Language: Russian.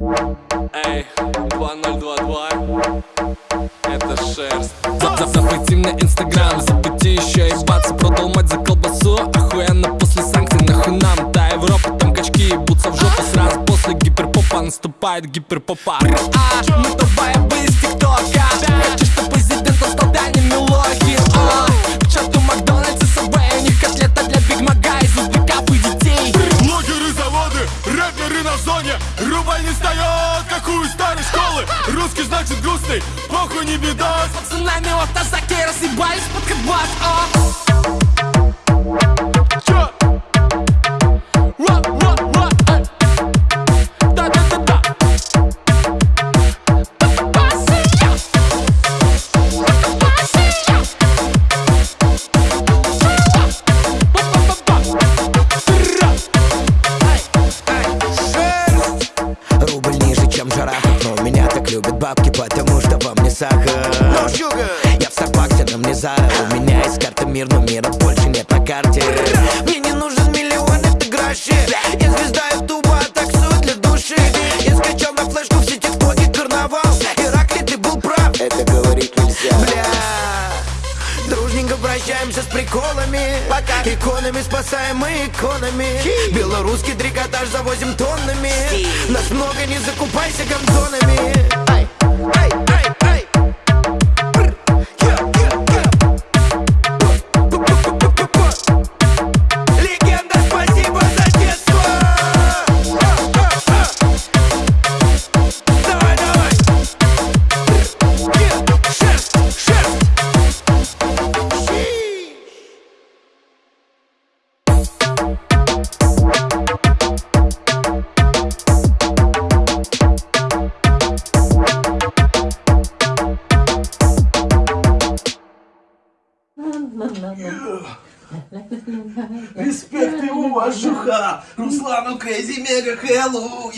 Эй, 2022 Это шерсть. За- за- Запусти мне инстаграм, запусти еще ебаться Продал мать за колбасу, охуенно после санкций Нахуй нам. Та Европа, там качки ебутся в жопу Сразу. После гиперпопа наступает гиперпопа. А, мы тупая бы из тиктока. Хочу, чтобы на зоне. Рубль не встает, как у старой школы. Русский значит грустный, похуй не беда. Пацанами в автозаке разъебались под кадбас а. Что во мне сахар. Я в Старбаксе, на мне Зара У меня есть карта мир, но мира больше нет на карте. Мне не нужен миллион, это гроши Я звезда ютуба, а таксую для души. Я скачал на флешку все тиктоки, карнавал Иракли, ты был прав, это говорить нельзя. Бля! Дружненько прощаемся с приколами. Пока. Иконами спасаем мы иконами. Белорусский трикотаж завозим тоннами. Нас много, не закупайся гандонами Hey. Респект и уважуха! Руслану Крейзи Мега Хэллоу!